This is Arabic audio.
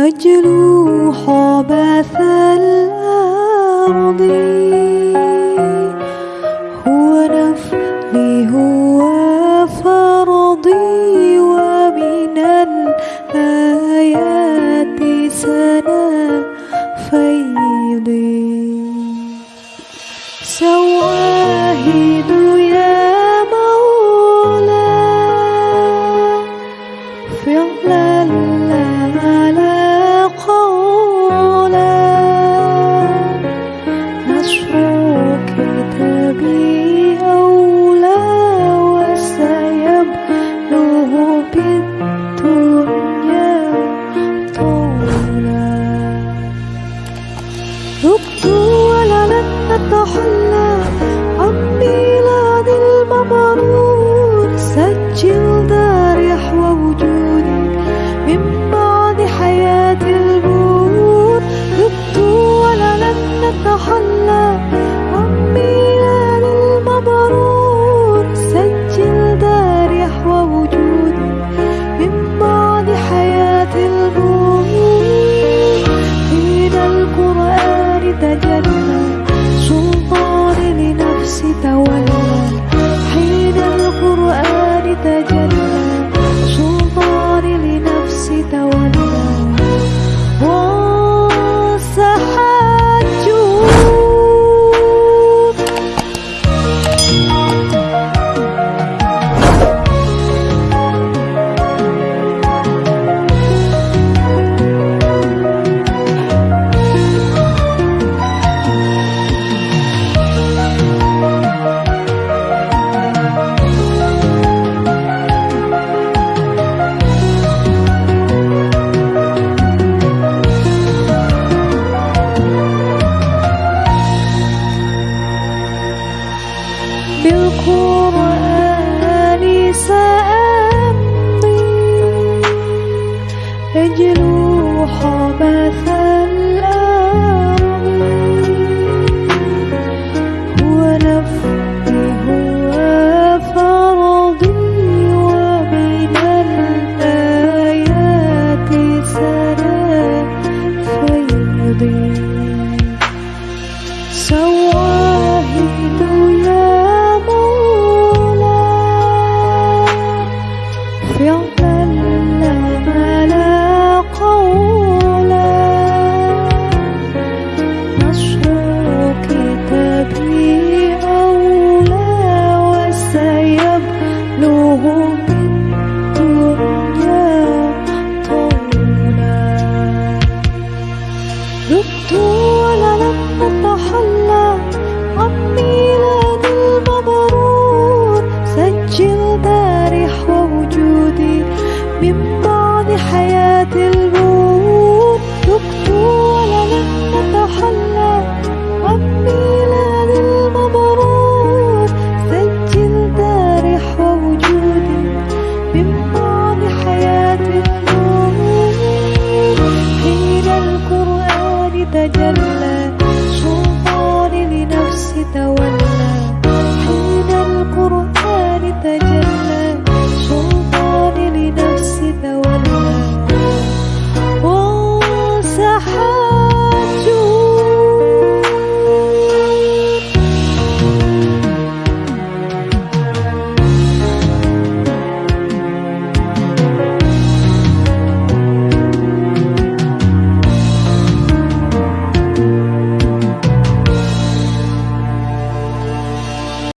مجروح بث الأرض. 的婚。ذقت ولا لم أتحلى عمي لدى المبرور سجل بارح وجودي من بعد حياة الموت ذقت ولا لم أتحلى عمي kita